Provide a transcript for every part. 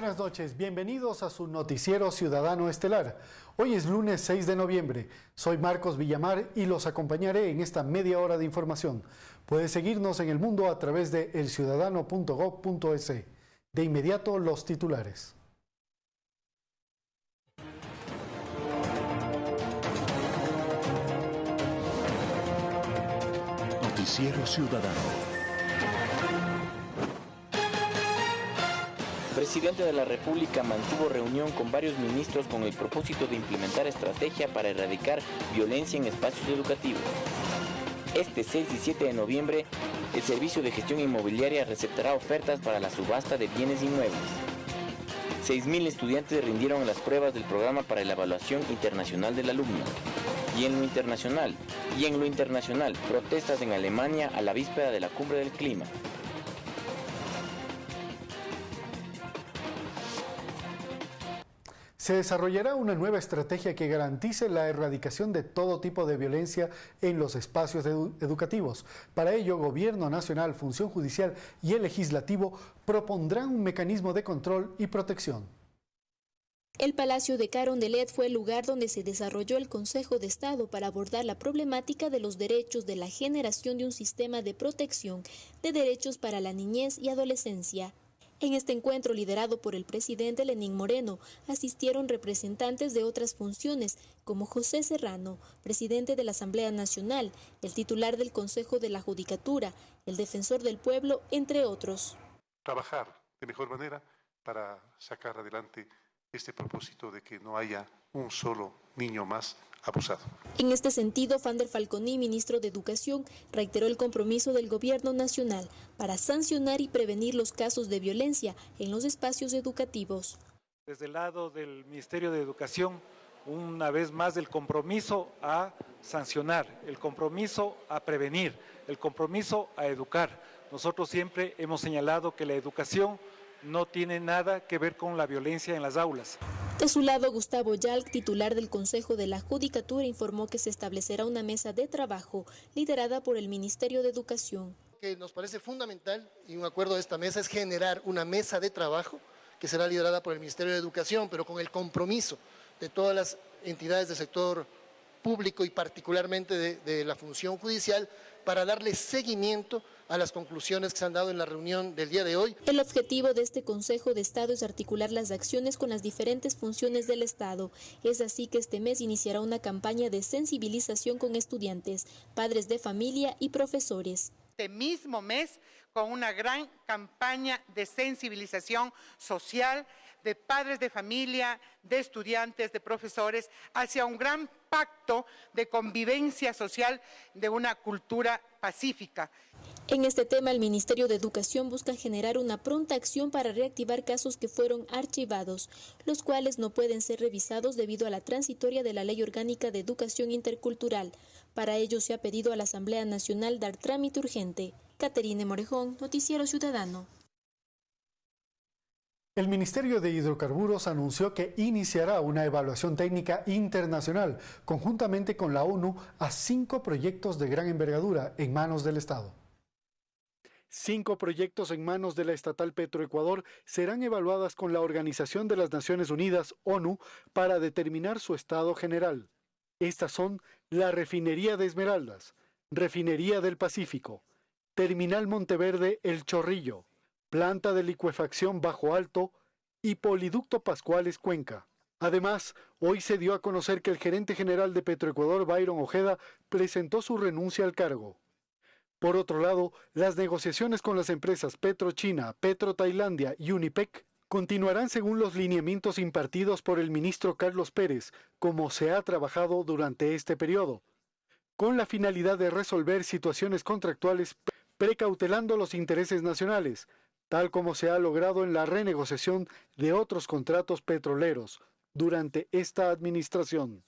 Buenas noches, bienvenidos a su noticiero ciudadano estelar. Hoy es lunes 6 de noviembre. Soy Marcos Villamar y los acompañaré en esta media hora de información. Puede seguirnos en el mundo a través de elciudadano.gov.es. De inmediato los titulares. Noticiero Ciudadano. Presidente de la República mantuvo reunión con varios ministros con el propósito de implementar estrategia para erradicar violencia en espacios educativos. Este 6 y 7 de noviembre, el Servicio de Gestión Inmobiliaria receptará ofertas para la subasta de bienes inmuebles. 6.000 estudiantes rindieron las pruebas del programa para la evaluación internacional del alumno. Y en lo internacional, y en lo internacional, protestas en Alemania a la víspera de la cumbre del clima. Se desarrollará una nueva estrategia que garantice la erradicación de todo tipo de violencia en los espacios educativos. Para ello, Gobierno Nacional, Función Judicial y el Legislativo propondrán un mecanismo de control y protección. El Palacio de Carondelet fue el lugar donde se desarrolló el Consejo de Estado para abordar la problemática de los derechos de la generación de un sistema de protección de derechos para la niñez y adolescencia. En este encuentro liderado por el presidente Lenín Moreno asistieron representantes de otras funciones como José Serrano, presidente de la Asamblea Nacional, el titular del Consejo de la Judicatura, el defensor del pueblo, entre otros. Trabajar de mejor manera para sacar adelante este propósito de que no haya un solo niño más abusado. En este sentido, Fander Falconi, ministro de Educación, reiteró el compromiso del Gobierno Nacional para sancionar y prevenir los casos de violencia en los espacios educativos. Desde el lado del Ministerio de Educación, una vez más el compromiso a sancionar, el compromiso a prevenir, el compromiso a educar. Nosotros siempre hemos señalado que la educación no tiene nada que ver con la violencia en las aulas. De su lado, Gustavo Yalc, titular del Consejo de la Judicatura, informó que se establecerá una mesa de trabajo liderada por el Ministerio de Educación. Que nos parece fundamental y un acuerdo de esta mesa es generar una mesa de trabajo que será liderada por el Ministerio de Educación, pero con el compromiso de todas las entidades del sector público y particularmente de, de la función judicial para darle seguimiento a las conclusiones que se han dado en la reunión del día de hoy. El objetivo de este Consejo de Estado es articular las acciones con las diferentes funciones del Estado. Es así que este mes iniciará una campaña de sensibilización con estudiantes, padres de familia y profesores. Este mismo mes con una gran campaña de sensibilización social de padres de familia, de estudiantes, de profesores, hacia un gran pacto de convivencia social de una cultura pacífica. En este tema, el Ministerio de Educación busca generar una pronta acción para reactivar casos que fueron archivados, los cuales no pueden ser revisados debido a la transitoria de la Ley Orgánica de Educación Intercultural. Para ello se ha pedido a la Asamblea Nacional dar trámite urgente. Caterine Morejón, Noticiero Ciudadano. El Ministerio de Hidrocarburos anunció que iniciará una evaluación técnica internacional conjuntamente con la ONU a cinco proyectos de gran envergadura en manos del Estado. Cinco proyectos en manos de la estatal Petroecuador serán evaluadas con la Organización de las Naciones Unidas, ONU, para determinar su estado general. Estas son la Refinería de Esmeraldas, Refinería del Pacífico, Terminal Monteverde El Chorrillo, planta de licuefacción bajo alto y poliducto Pascuales Cuenca. Además, hoy se dio a conocer que el gerente general de Petroecuador, Byron Ojeda, presentó su renuncia al cargo. Por otro lado, las negociaciones con las empresas PetroChina, Petro Tailandia y Unipec continuarán según los lineamientos impartidos por el ministro Carlos Pérez, como se ha trabajado durante este periodo, con la finalidad de resolver situaciones contractuales precautelando los intereses nacionales, tal como se ha logrado en la renegociación de otros contratos petroleros durante esta administración.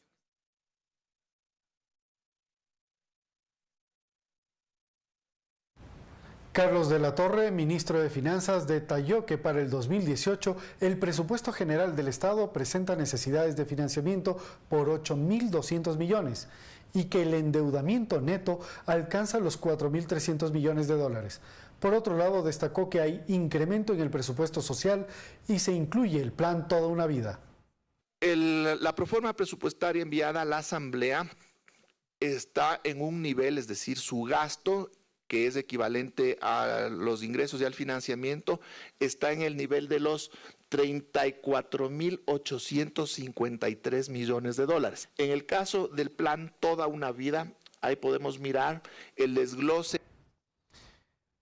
Carlos de la Torre, ministro de Finanzas, detalló que para el 2018 el presupuesto general del Estado presenta necesidades de financiamiento por 8.200 millones y que el endeudamiento neto alcanza los 4.300 millones de dólares. Por otro lado, destacó que hay incremento en el presupuesto social y se incluye el plan Toda una Vida. la proforma presupuestaria enviada a la Asamblea está en un nivel, es decir, su gasto que es equivalente a los ingresos y al financiamiento, está en el nivel de los 34.853 millones de dólares. En el caso del plan Toda una Vida, ahí podemos mirar el desglose.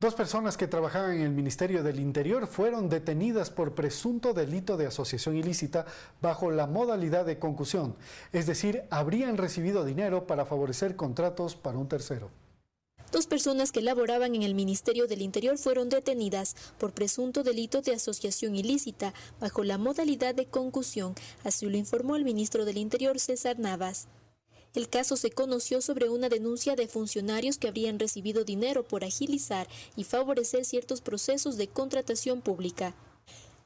Dos personas que trabajaban en el Ministerio del Interior fueron detenidas por presunto delito de asociación ilícita bajo la modalidad de concusión, es decir, habrían recibido dinero para favorecer contratos para un tercero. Dos personas que laboraban en el Ministerio del Interior fueron detenidas por presunto delito de asociación ilícita bajo la modalidad de concusión, así lo informó el ministro del Interior César Navas. El caso se conoció sobre una denuncia de funcionarios que habrían recibido dinero por agilizar y favorecer ciertos procesos de contratación pública.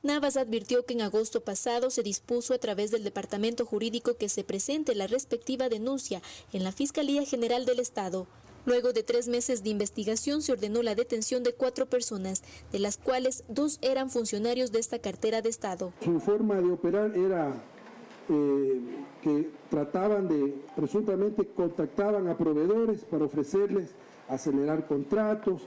Navas advirtió que en agosto pasado se dispuso a través del Departamento Jurídico que se presente la respectiva denuncia en la Fiscalía General del Estado. Luego de tres meses de investigación se ordenó la detención de cuatro personas, de las cuales dos eran funcionarios de esta cartera de Estado. Su forma de operar era eh, que trataban de, presuntamente contactaban a proveedores para ofrecerles acelerar contratos,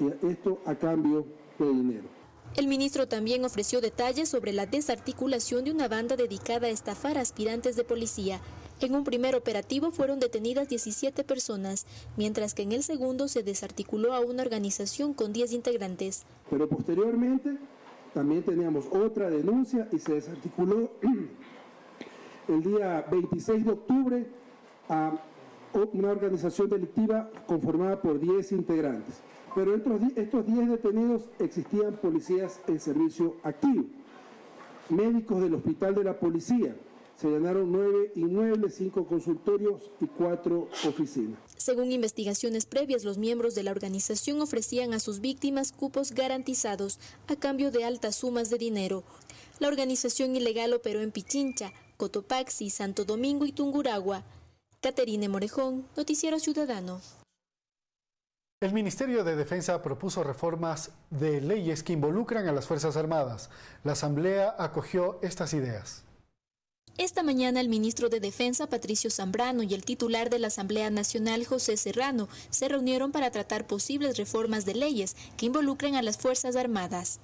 y esto a cambio de dinero. El ministro también ofreció detalles sobre la desarticulación de una banda dedicada a estafar a aspirantes de policía en un primer operativo fueron detenidas 17 personas, mientras que en el segundo se desarticuló a una organización con 10 integrantes. Pero posteriormente también teníamos otra denuncia y se desarticuló el día 26 de octubre a una organización delictiva conformada por 10 integrantes. Pero estos 10 detenidos existían policías en servicio activo, médicos del hospital de la policía, se llenaron nueve inmuebles, cinco consultorios y cuatro oficinas. Según investigaciones previas, los miembros de la organización ofrecían a sus víctimas cupos garantizados a cambio de altas sumas de dinero. La organización ilegal operó en Pichincha, Cotopaxi, Santo Domingo y Tunguragua. Caterine Morejón, Noticiero Ciudadano. El Ministerio de Defensa propuso reformas de leyes que involucran a las Fuerzas Armadas. La Asamblea acogió estas ideas. Esta mañana el ministro de Defensa, Patricio Zambrano, y el titular de la Asamblea Nacional, José Serrano, se reunieron para tratar posibles reformas de leyes que involucren a las Fuerzas Armadas.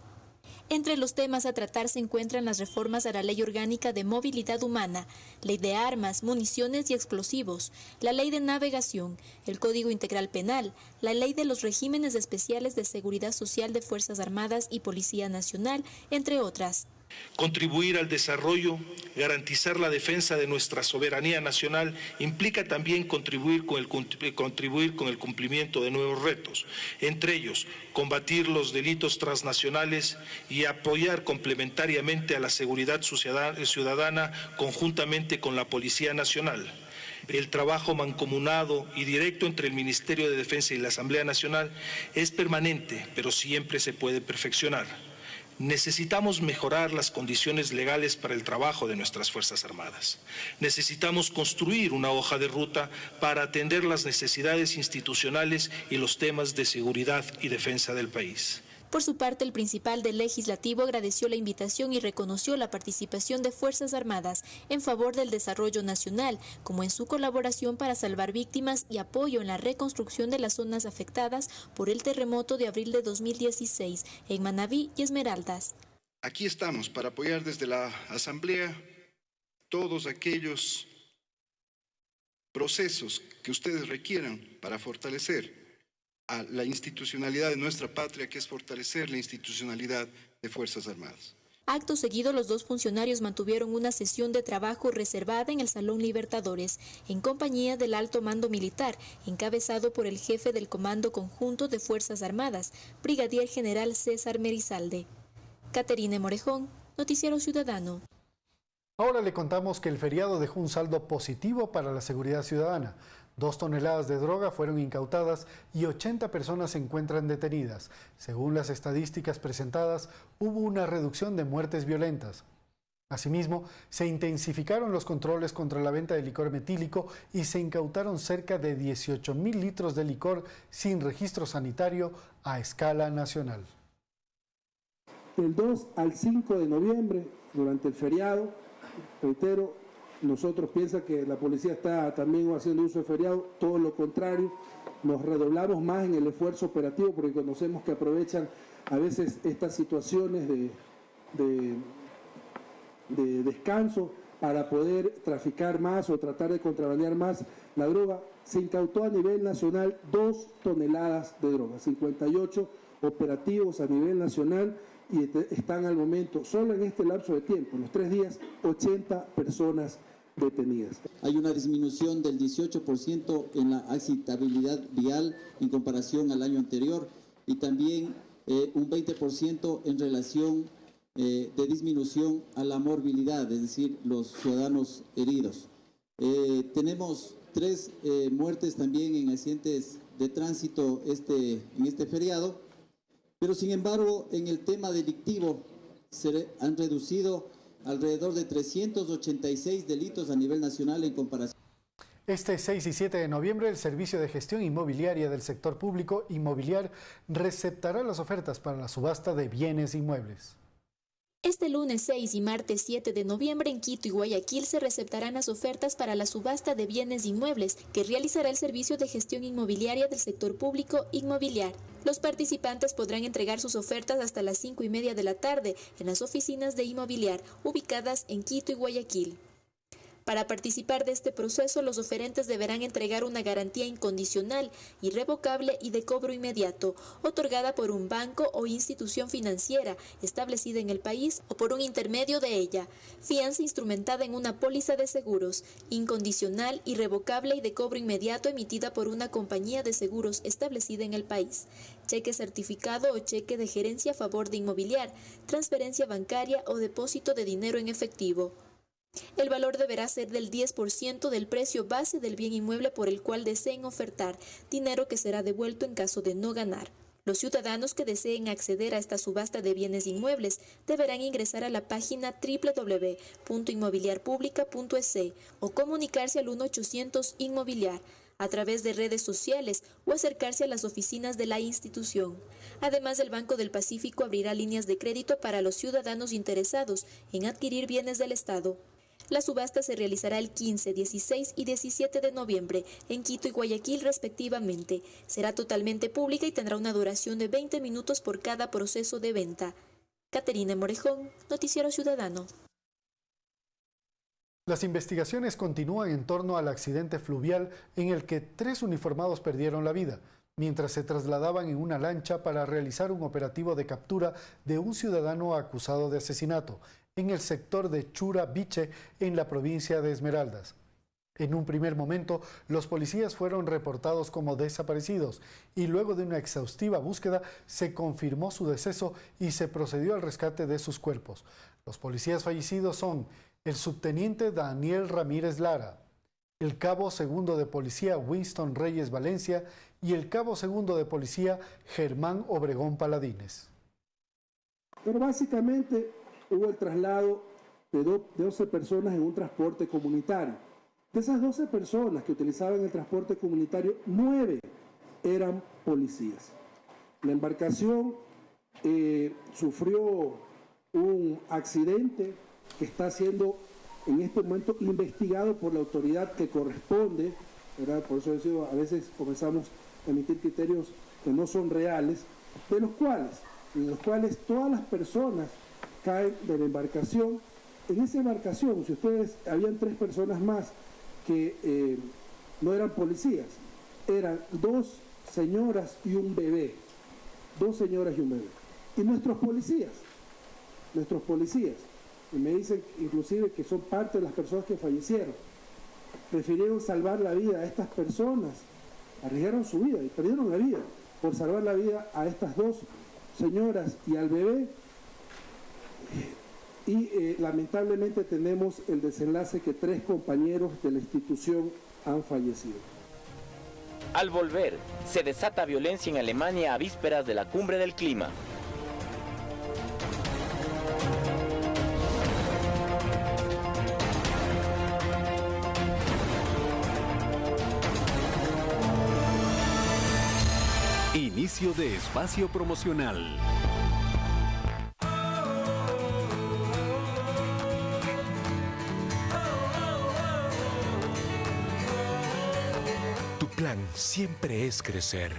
Entre los temas a tratar se encuentran las reformas a la Ley Orgánica de Movilidad Humana, Ley de Armas, Municiones y Explosivos, la Ley de Navegación, el Código Integral Penal, la Ley de los Regímenes Especiales de Seguridad Social de Fuerzas Armadas y Policía Nacional, entre otras. Contribuir al desarrollo, garantizar la defensa de nuestra soberanía nacional implica también contribuir con, el, contribuir con el cumplimiento de nuevos retos, entre ellos combatir los delitos transnacionales y apoyar complementariamente a la seguridad ciudadana conjuntamente con la Policía Nacional. El trabajo mancomunado y directo entre el Ministerio de Defensa y la Asamblea Nacional es permanente, pero siempre se puede perfeccionar. Necesitamos mejorar las condiciones legales para el trabajo de nuestras Fuerzas Armadas. Necesitamos construir una hoja de ruta para atender las necesidades institucionales y los temas de seguridad y defensa del país. Por su parte, el principal del legislativo agradeció la invitación y reconoció la participación de Fuerzas Armadas en favor del desarrollo nacional, como en su colaboración para salvar víctimas y apoyo en la reconstrucción de las zonas afectadas por el terremoto de abril de 2016 en Manabí y Esmeraldas. Aquí estamos para apoyar desde la Asamblea todos aquellos procesos que ustedes requieran para fortalecer a la institucionalidad de nuestra patria, que es fortalecer la institucionalidad de Fuerzas Armadas. Acto seguido, los dos funcionarios mantuvieron una sesión de trabajo reservada en el Salón Libertadores, en compañía del alto mando militar, encabezado por el jefe del Comando Conjunto de Fuerzas Armadas, Brigadier General César Merizalde. Caterine Morejón, Noticiero Ciudadano. Ahora le contamos que el feriado dejó un saldo positivo para la seguridad ciudadana. Dos toneladas de droga fueron incautadas y 80 personas se encuentran detenidas. Según las estadísticas presentadas, hubo una reducción de muertes violentas. Asimismo, se intensificaron los controles contra la venta de licor metílico y se incautaron cerca de 18 mil litros de licor sin registro sanitario a escala nacional. Del 2 al 5 de noviembre, durante el feriado, reitero, nosotros piensa que la policía está también haciendo uso de feriado, todo lo contrario, nos redoblamos más en el esfuerzo operativo porque conocemos que aprovechan a veces estas situaciones de, de, descanso para poder traficar más o tratar de contrabandear más la droga. Se incautó a nivel nacional dos toneladas de droga, 58 operativos a nivel nacional y están al momento, solo en este lapso de tiempo, los tres días, 80 personas detenidas. Hay una disminución del 18% en la accidentabilidad vial en comparación al año anterior y también eh, un 20% en relación eh, de disminución a la morbilidad, es decir, los ciudadanos heridos. Eh, tenemos tres muertes también en accidentes de tránsito este, en este feriado, pero sin embargo en el tema delictivo se han reducido alrededor de 386 delitos a nivel nacional en comparación. Este 6 y 7 de noviembre, el Servicio de Gestión Inmobiliaria del Sector Público Inmobiliar receptará las ofertas para la subasta de bienes inmuebles. Este lunes 6 y martes 7 de noviembre en Quito y Guayaquil se receptarán las ofertas para la subasta de bienes inmuebles que realizará el Servicio de Gestión Inmobiliaria del Sector Público Inmobiliar. Los participantes podrán entregar sus ofertas hasta las 5 y media de la tarde en las oficinas de Inmobiliar ubicadas en Quito y Guayaquil. Para participar de este proceso, los oferentes deberán entregar una garantía incondicional, irrevocable y de cobro inmediato, otorgada por un banco o institución financiera establecida en el país o por un intermedio de ella, fianza instrumentada en una póliza de seguros, incondicional, irrevocable y de cobro inmediato emitida por una compañía de seguros establecida en el país, cheque certificado o cheque de gerencia a favor de inmobiliar, transferencia bancaria o depósito de dinero en efectivo. El valor deberá ser del 10% del precio base del bien inmueble por el cual deseen ofertar, dinero que será devuelto en caso de no ganar. Los ciudadanos que deseen acceder a esta subasta de bienes inmuebles deberán ingresar a la página www.inmobiliarpublica.es o comunicarse al 1800 Inmobiliar a través de redes sociales o acercarse a las oficinas de la institución. Además, el Banco del Pacífico abrirá líneas de crédito para los ciudadanos interesados en adquirir bienes del Estado. La subasta se realizará el 15, 16 y 17 de noviembre en Quito y Guayaquil respectivamente. Será totalmente pública y tendrá una duración de 20 minutos por cada proceso de venta. Caterina Morejón, Noticiero Ciudadano. Las investigaciones continúan en torno al accidente fluvial en el que tres uniformados perdieron la vida mientras se trasladaban en una lancha para realizar un operativo de captura de un ciudadano acusado de asesinato en el sector de Chura Biche, en la provincia de Esmeraldas. En un primer momento, los policías fueron reportados como desaparecidos y luego de una exhaustiva búsqueda se confirmó su deceso y se procedió al rescate de sus cuerpos. Los policías fallecidos son el subteniente Daniel Ramírez Lara, el cabo segundo de policía Winston Reyes Valencia y el cabo segundo de policía Germán Obregón Paladines. Pero básicamente hubo el traslado de, 12 personas en un transporte comunitario. De esas 12 personas que utilizaban el transporte comunitario, 9 eran policías. La embarcación eh, sufrió un accidente que está siendo en este momento investigado por la autoridad que corresponde, por eso a veces comenzamos a emitir criterios que no son reales, de los cuales, en los cuales todas las personas caen de la embarcación. En esa embarcación, si ustedes, habían tres personas más que eh, no eran policías, eran dos señoras y un bebé, dos señoras y un bebé. Y nuestros policías, nuestros policías, y me dicen inclusive que son parte de las personas que fallecieron, prefirieron salvar la vida a estas personas, arriesgaron su vida y perdieron la vida por salvar la vida a estas dos señoras y al bebé y eh, lamentablemente tenemos el desenlace que tres compañeros de la institución han fallecido. Al volver, se desata violencia en Alemania a vísperas de la cumbre del clima. Inicio de espacio promocional. Plan siempre es crecer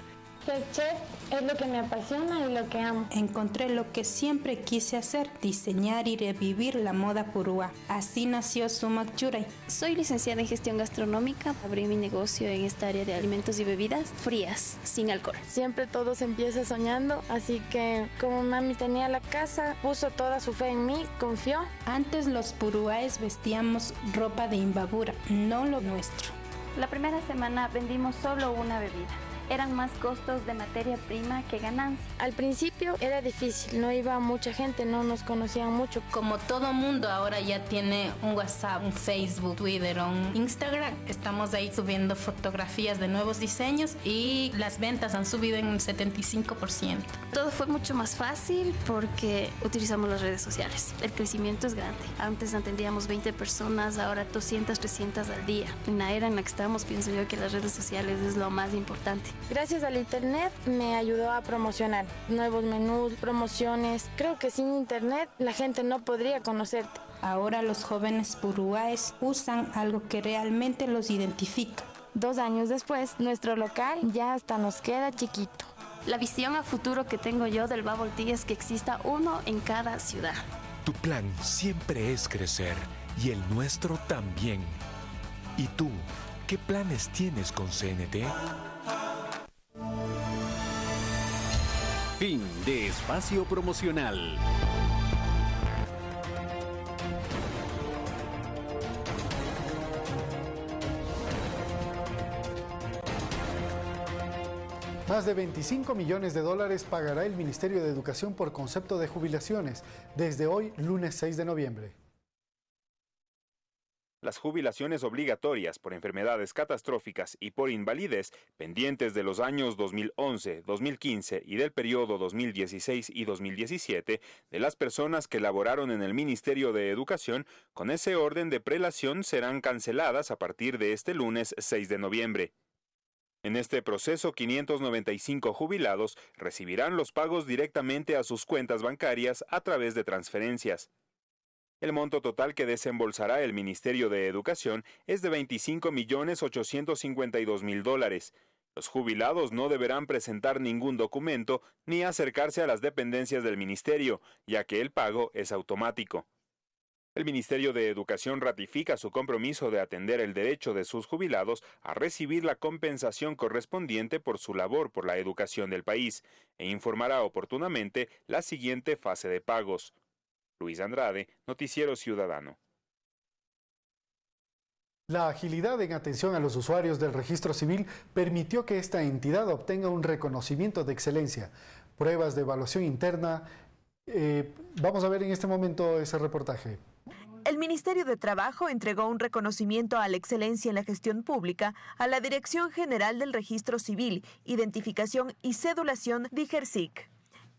ser chef es lo que me apasiona y lo que amo. Encontré lo que siempre quise hacer, diseñar y revivir la moda purúa. Así nació Sumac Churay. Soy licenciada en gestión gastronómica. Abrí mi negocio en esta área de alimentos y bebidas frías, sin alcohol. Siempre todo se empieza soñando, así que como mami tenía la casa, puso toda su fe en mí, confió. Antes los purúaes vestíamos ropa de imbabura, no lo nuestro. La primera semana vendimos solo una bebida eran más costos de materia prima que ganancia. Al principio era difícil, no iba mucha gente, no nos conocían mucho. Como todo mundo ahora ya tiene un WhatsApp, un Facebook, Twitter, un Instagram, estamos ahí subiendo fotografías de nuevos diseños y las ventas han subido en un 75%. Todo fue mucho más fácil porque utilizamos las redes sociales. El crecimiento es grande. Antes atendíamos 20 personas, ahora 200, 300 al día. En la era en la que estamos, pienso yo que las redes sociales es lo más importante. Gracias al Internet me ayudó a promocionar nuevos menús, promociones. Creo que sin Internet la gente no podría conocerte. Ahora los jóvenes puruáes usan algo que realmente los identifica. Dos años después, nuestro local ya hasta nos queda chiquito. La visión a futuro que tengo yo del Bubble Tea es que exista uno en cada ciudad. Tu plan siempre es crecer y el nuestro también. ¿Y tú, qué planes tienes con CNT? Fin de espacio promocional. Más de 25 millones de dólares pagará el Ministerio de Educación por concepto de jubilaciones desde hoy, lunes 6 de noviembre. Las jubilaciones obligatorias por enfermedades catastróficas y por invalidez pendientes de los años 2011, 2015 y del periodo 2016 y 2017 de las personas que laboraron en el Ministerio de Educación con ese orden de prelación serán canceladas a partir de este lunes 6 de noviembre. En este proceso, 595 jubilados recibirán los pagos directamente a sus cuentas bancarias a través de transferencias. El monto total que desembolsará el Ministerio de Educación es de 25.852.000 dólares. Los jubilados no deberán presentar ningún documento ni acercarse a las dependencias del Ministerio, ya que el pago es automático. El Ministerio de Educación ratifica su compromiso de atender el derecho de sus jubilados a recibir la compensación correspondiente por su labor por la educación del país e informará oportunamente la siguiente fase de pagos. Luis Andrade, Noticiero Ciudadano. La agilidad en atención a los usuarios del registro civil permitió que esta entidad obtenga un reconocimiento de excelencia. Pruebas de evaluación interna. Eh, vamos a ver en este momento ese reportaje. El Ministerio de Trabajo entregó un reconocimiento a la excelencia en la gestión pública a la Dirección General del Registro Civil, Identificación y Cedulación DIGERSIC.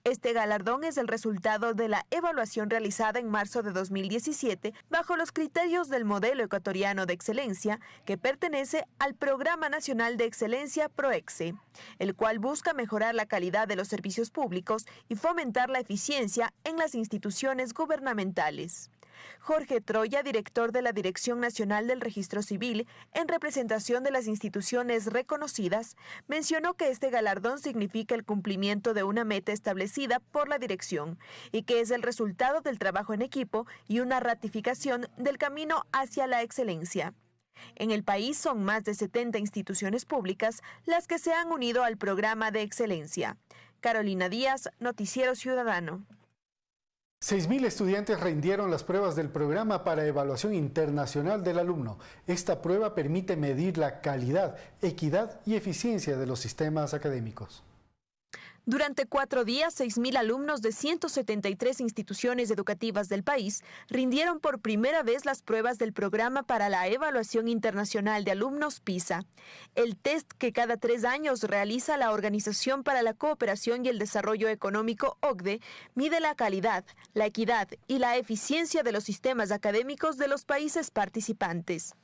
Este galardón es el resultado de la evaluación realizada en marzo de 2017 bajo los criterios del modelo ecuatoriano de excelencia que pertenece al Programa Nacional de Excelencia PROEXE, el cual busca mejorar la calidad de los servicios públicos y fomentar la eficiencia en las instituciones gubernamentales. Jorge Troya, director de la Dirección Nacional del Registro Civil, en representación de las instituciones reconocidas, mencionó que este galardón significa el cumplimiento de una meta establecida por la dirección y que es el resultado del trabajo en equipo y una ratificación del camino hacia la excelencia. En el país son más de 70 instituciones públicas las que se han unido al programa de excelencia. Carolina Díaz, Noticiero Ciudadano. 6.000 estudiantes rindieron las pruebas del programa para evaluación internacional del alumno. Esta prueba permite medir la calidad, equidad y eficiencia de los sistemas académicos. Durante cuatro días, 6.000 alumnos de 173 instituciones educativas del país rindieron por primera vez las pruebas del programa para la evaluación internacional de alumnos PISA, el test que cada tres años realiza la Organización para la Cooperación y el Desarrollo Económico OCDE, mide la calidad, la equidad y la eficiencia de los sistemas académicos de los países participantes.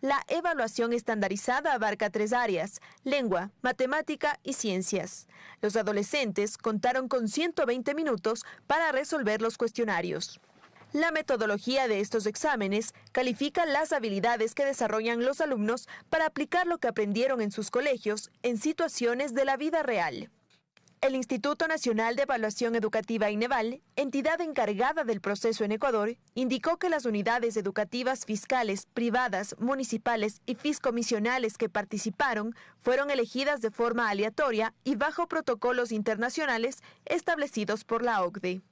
La evaluación estandarizada abarca tres áreas, lengua, matemática y ciencias. Los adolescentes contaron con 120 minutos para resolver los cuestionarios. La metodología de estos exámenes califica las habilidades que desarrollan los alumnos para aplicar lo que aprendieron en sus colegios en situaciones de la vida real. El Instituto Nacional de Evaluación Educativa INEVAL, entidad encargada del proceso en Ecuador, indicó que las unidades educativas fiscales, privadas, municipales y fiscomisionales que participaron fueron elegidas de forma aleatoria y bajo protocolos internacionales establecidos por la OCDE.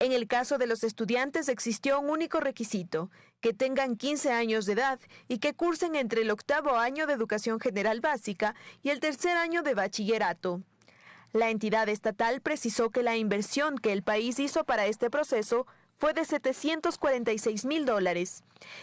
En el caso de los estudiantes existió un único requisito, que tengan 15 años de edad y que cursen entre el octavo año de educación general básica y el tercer año de bachillerato. La entidad estatal precisó que la inversión que el país hizo para este proceso fue de 746 mil dólares.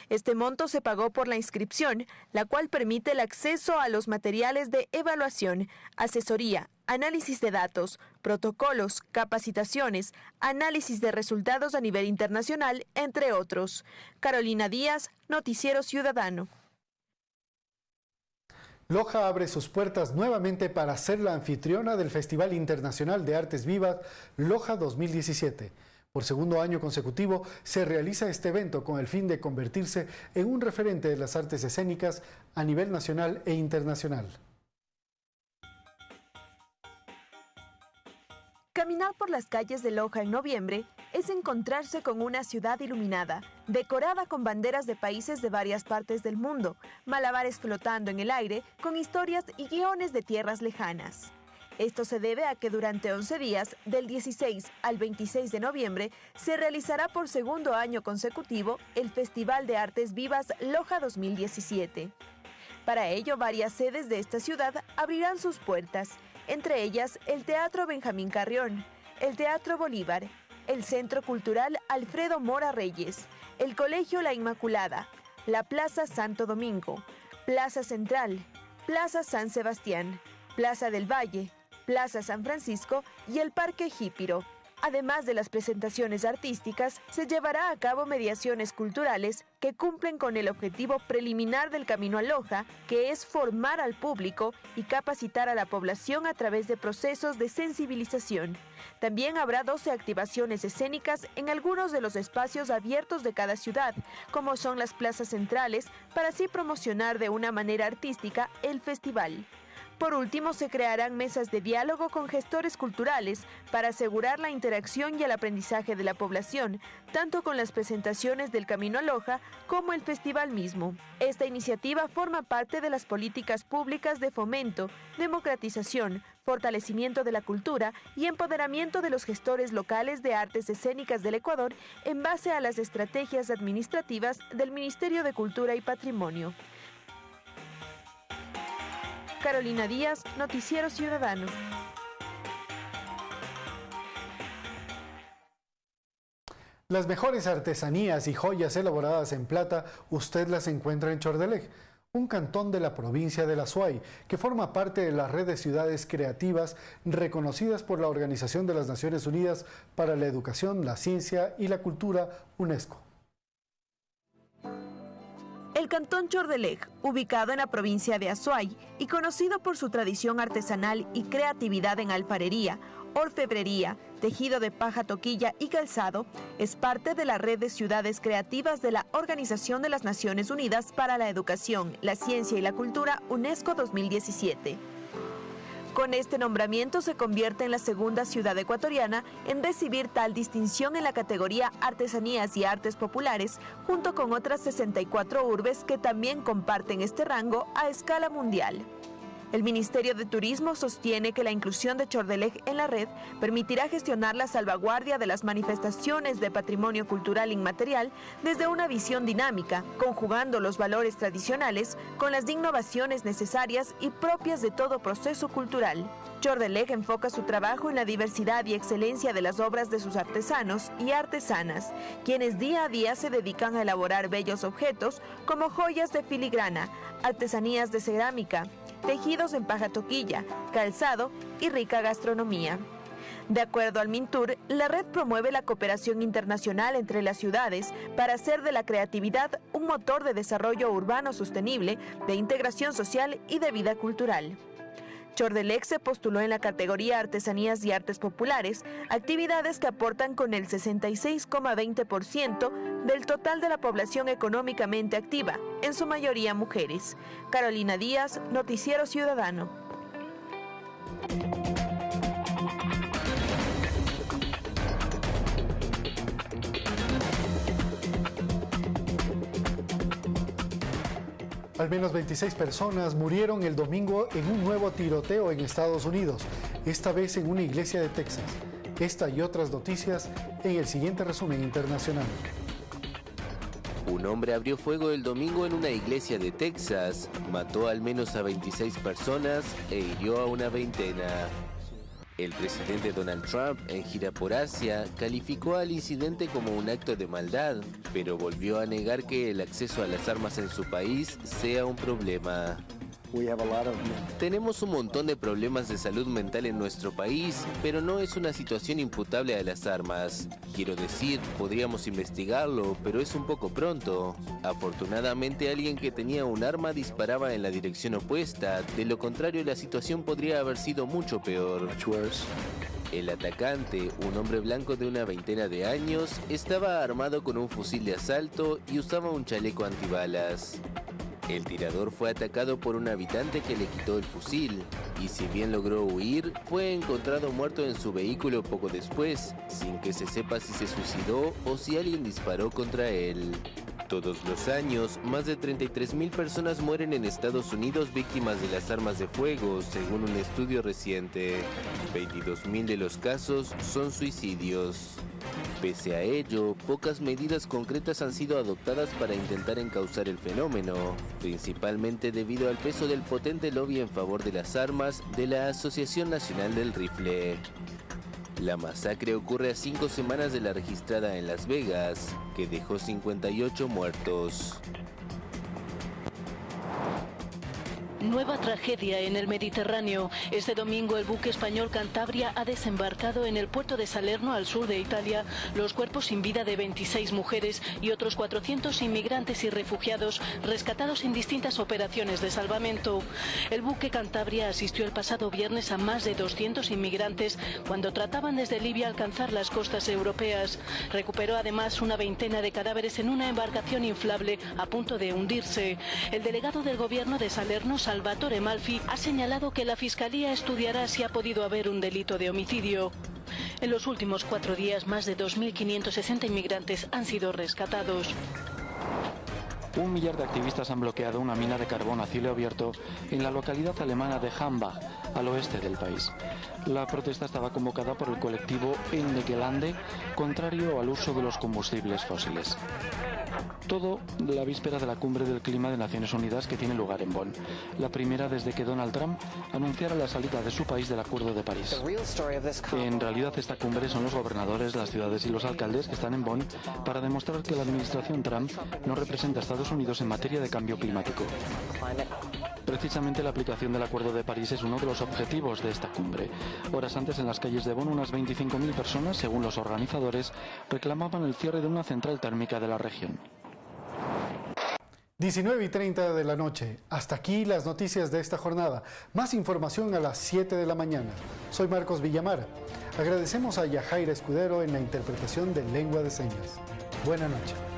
Este monto se pagó por la inscripción, la cual permite el acceso a los materiales de evaluación, asesoría, análisis de datos, protocolos, capacitaciones, análisis de resultados a nivel internacional, entre otros. Carolina Díaz, Noticiero Ciudadano. Loja abre sus puertas nuevamente para ser la anfitriona del Festival Internacional de Artes Vivas Loja 2017. Por segundo año consecutivo se realiza este evento con el fin de convertirse en un referente de las artes escénicas a nivel nacional e internacional. Caminar por las calles de Loja en noviembre es encontrarse con una ciudad iluminada, decorada con banderas de países de varias partes del mundo, malabares flotando en el aire con historias y guiones de tierras lejanas. Esto se debe a que durante 11 días, del 16 al 26 de noviembre, se realizará por segundo año consecutivo el Festival de Artes Vivas Loja 2017. Para ello, varias sedes de esta ciudad abrirán sus puertas, entre ellas el Teatro Benjamín Carrión, el Teatro Bolívar, el Centro Cultural Alfredo Mora Reyes, el Colegio La Inmaculada, la Plaza Santo Domingo, Plaza Central, Plaza San Sebastián, Plaza del Valle, Plaza San Francisco y el Parque Jípiro. Además de las presentaciones artísticas, se llevará a cabo mediaciones culturales que cumplen con el objetivo preliminar del Camino a Loja, que es formar al público y capacitar a la población a través de procesos de sensibilización. También habrá 12 activaciones escénicas en algunos de los espacios abiertos de cada ciudad, como son las plazas centrales, para así promocionar de una manera artística el festival. Por último, se crearán mesas de diálogo con gestores culturales para asegurar la interacción y el aprendizaje de la población, tanto con las presentaciones del Camino a Loja como el festival mismo. Esta iniciativa forma parte de las políticas públicas de fomento, democratización, fortalecimiento de la cultura y empoderamiento de los gestores locales de artes escénicas del Ecuador en base a las estrategias administrativas del Ministerio de Cultura y Patrimonio. Carolina Díaz, Noticiero Ciudadano. Las mejores artesanías y joyas elaboradas en plata usted las encuentra en Chordelej, un cantón de la provincia de La Suay, que forma parte de la red de ciudades creativas reconocidas por la Organización de las Naciones Unidas para la Educación, la Ciencia y la Cultura, UNESCO. El cantón Chordelej, ubicado en la provincia de Azuay y conocido por su tradición artesanal y creatividad en alfarería, orfebrería, tejido de paja toquilla y calzado, es parte de la red de ciudades creativas de la Organización de las Naciones Unidas para la Educación, la Ciencia y la Cultura UNESCO 2017. Con este nombramiento se convierte en la segunda ciudad ecuatoriana en recibir tal distinción en la categoría Artesanías y Artes Populares, junto con otras 64 urbes que también comparten este rango a escala mundial. El Ministerio de Turismo sostiene que la inclusión de Chordelej en la red permitirá gestionar la salvaguardia de las manifestaciones de patrimonio cultural inmaterial desde una visión dinámica, conjugando los valores tradicionales con las innovaciones necesarias y propias de todo proceso cultural. Chordelej enfoca su trabajo en la diversidad y excelencia de las obras de sus artesanos y artesanas, quienes día a día se dedican a elaborar bellos objetos como joyas de filigrana, artesanías de cerámica, tejidos en paja toquilla, calzado y rica gastronomía. De acuerdo al Mintur, la red promueve la cooperación internacional entre las ciudades para hacer de la creatividad un motor de desarrollo urbano sostenible, de integración social y de vida cultural. Chordelex se postuló en la categoría Artesanías y Artes Populares, actividades que aportan con el 66,20% del total de la población económicamente activa, en su mayoría mujeres. Carolina Díaz, Noticiero Ciudadano. Al menos 26 personas murieron el domingo en un nuevo tiroteo en Estados Unidos, esta vez en una iglesia de Texas. Esta y otras noticias en el siguiente resumen internacional. Un hombre abrió fuego el domingo en una iglesia de Texas, mató al menos a 26 personas e hirió a una veintena. El presidente Donald Trump, en gira por Asia, calificó al incidente como un acto de maldad, pero volvió a negar que el acceso a las armas en su país sea un problema. Tenemos un montón de problemas de salud mental en nuestro país, pero no es una situación imputable a las armas. Quiero decir, podríamos investigarlo, pero es un poco pronto. Afortunadamente alguien que tenía un arma disparaba en la dirección opuesta, de lo contrario la situación podría haber sido mucho peor. El atacante, un hombre blanco de una veintena de años, estaba armado con un fusil de asalto y usaba un chaleco antibalas. El tirador fue atacado por un habitante que le quitó el fusil y si bien logró huir, fue encontrado muerto en su vehículo poco después, sin que se sepa si se suicidó o si alguien disparó contra él. Todos los años, más de 33.000 personas mueren en Estados Unidos víctimas de las armas de fuego, según un estudio reciente. 22.000 de los casos son suicidios. Pese a ello, pocas medidas concretas han sido adoptadas para intentar encauzar el fenómeno, principalmente debido al peso del potente lobby en favor de las armas de la Asociación Nacional del Rifle. La masacre ocurre a cinco semanas de la registrada en Las Vegas, que dejó 58 muertos. Nueva tragedia en el Mediterráneo. Este domingo el buque español Cantabria ha desembarcado en el puerto de Salerno al sur de Italia los cuerpos sin vida de 26 mujeres y otros 400 inmigrantes y refugiados rescatados en distintas operaciones de salvamento. El buque Cantabria asistió el pasado viernes a más de 200 inmigrantes cuando trataban desde Libia alcanzar las costas europeas. Recuperó además una veintena de cadáveres en una embarcación inflable a punto de hundirse. El delegado del gobierno de Salerno, Salvatore Malfi ha señalado que la Fiscalía estudiará si ha podido haber un delito de homicidio. En los últimos cuatro días, más de 2.560 inmigrantes han sido rescatados. Un millar de activistas han bloqueado una mina de carbón a cielo abierto en la localidad alemana de Hambach, al oeste del país. La protesta estaba convocada por el colectivo Ende contrario al uso de los combustibles fósiles. Todo la víspera de la cumbre del clima de Naciones Unidas que tiene lugar en Bonn. La primera desde que Donald Trump anunciara la salida de su país del Acuerdo de París. En realidad esta cumbre son los gobernadores, las ciudades y los alcaldes que están en Bonn para demostrar que la administración Trump no representa a Estados Unidos en materia de cambio climático. Precisamente la aplicación del Acuerdo de París es uno de los objetivos de esta cumbre. Horas antes en las calles de Bonn unas 25.000 personas, según los organizadores, reclamaban el cierre de una central térmica de la región. 19 y 30 de la noche. Hasta aquí las noticias de esta jornada. Más información a las 7 de la mañana. Soy Marcos Villamar. Agradecemos a Yajaira Escudero en la interpretación de lengua de señas. Buenas noches.